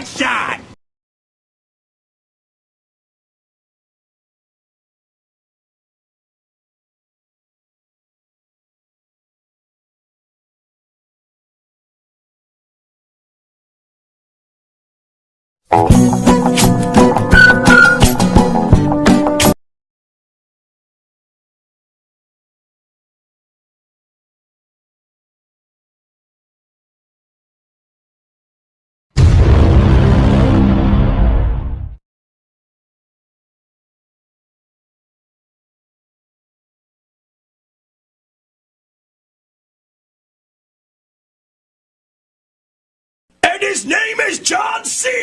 headshot! Oh. His name is John C.